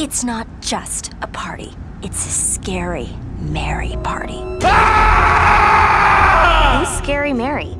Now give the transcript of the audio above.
It's not just a party. It's a scary, merry party. Ah! Who's Scary Mary?